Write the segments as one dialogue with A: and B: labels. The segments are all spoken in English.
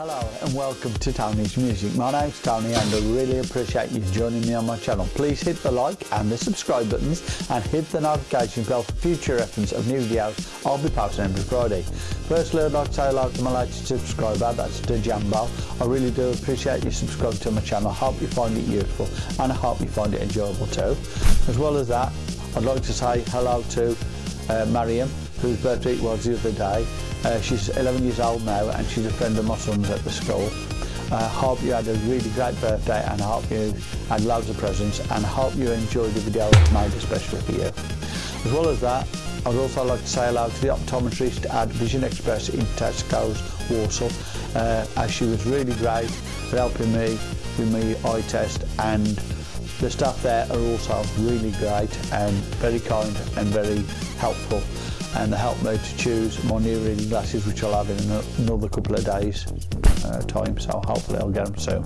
A: Hello and welcome to Tony's Music. My name's Tony and I really appreciate you joining me on my channel. Please hit the like and the subscribe buttons and hit the notification bell for future reference of new videos I'll be posting every Friday. Firstly I'd like to say hello to my latest subscriber, that's the Jambo. I really do appreciate you subscribing to my channel. I hope you find it useful and I hope you find it enjoyable too. As well as that, I'd like to say hello to uh, Mariam, whose birthday it was the other day. Uh, she's 11 years old now and she's a friend of my son's at the school. I uh, hope you had a really great birthday and I hope you had loads of presents and I hope you enjoyed the video made especially for you. As well as that, I'd also like to say hello to the optometrist at Vision Express in Tesco's Walsall uh, as she was really great for helping me with my eye test and the staff there are also really great and very kind and very helpful and the help me to choose my new reading glasses which I'll have in another couple of days uh, time so hopefully I'll get them soon.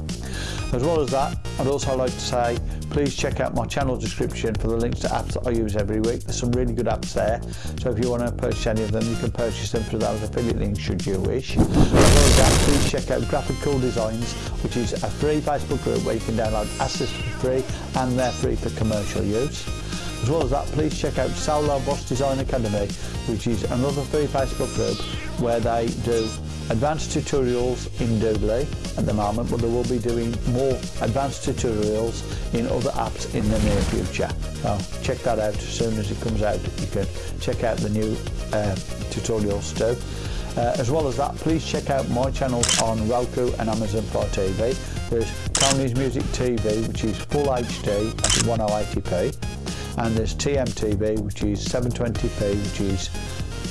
A: As well as that I'd also like to say please check out my channel description for the links to apps that I use every week. There's some really good apps there so if you want to purchase any of them you can purchase them through those affiliate links should you wish. As well as that please check out Graphic Cool Designs which is a free Facebook group where you can download assets for free and they're free for commercial use. As well as that, please check out Solo Boss Design Academy, which is another free Facebook group where they do advanced tutorials in Doodly at the moment, but they will be doing more advanced tutorials in other apps in the near future. So check that out as soon as it comes out. You can check out the new uh, tutorials too. Uh, as well as that, please check out my channels on Roku and Amazon Fire TV. There's Tony's Music TV, which is full HD at 1080p and there's TMTV which is 720p which is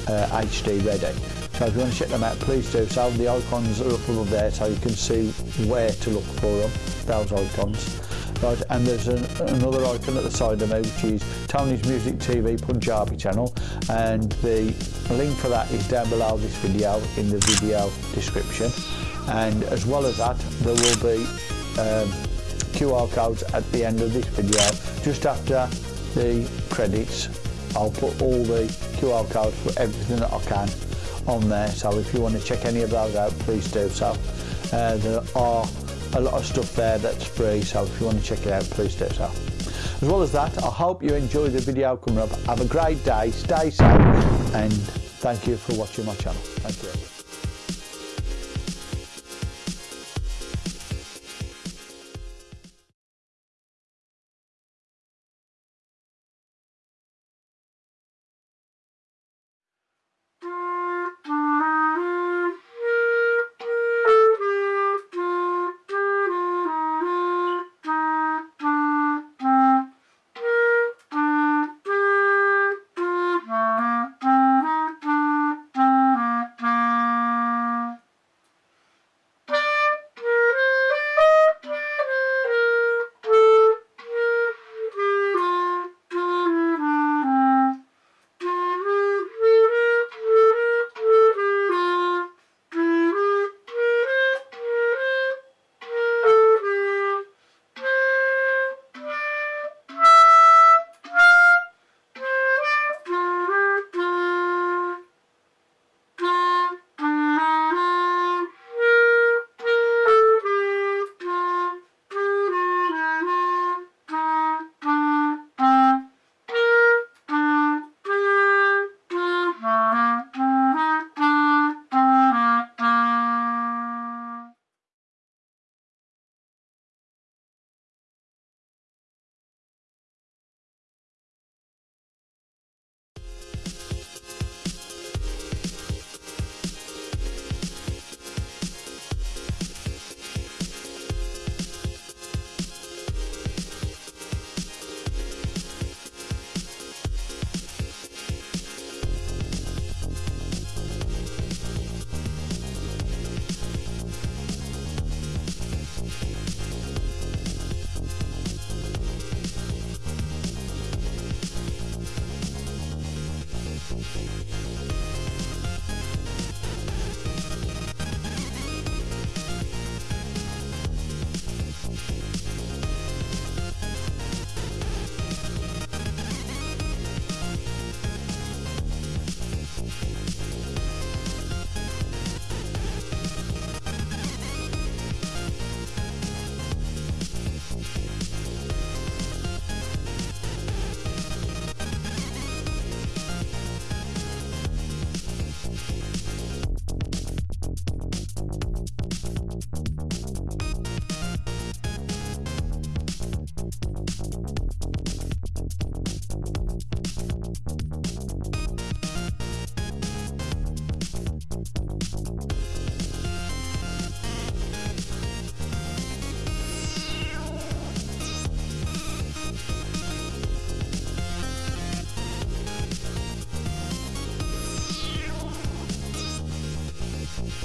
A: uh, HD ready. So if you want to check them out please do so. The icons are up above there so you can see where to look for them, those icons. Right, and there's an, another icon at the side of me which is Tony's Music TV Punjabi channel and the link for that is down below this video in the video description and as well as that there will be um, QR codes at the end of this video just after the credits, I'll put all the QR codes for everything that I can on there. So if you want to check any of those out, please do so. Uh, there are a lot of stuff there that's free, so if you want to check it out, please do so. As well as that, I hope you enjoy the video coming up. Have a great day, stay safe, and thank you for watching my channel. Thank you.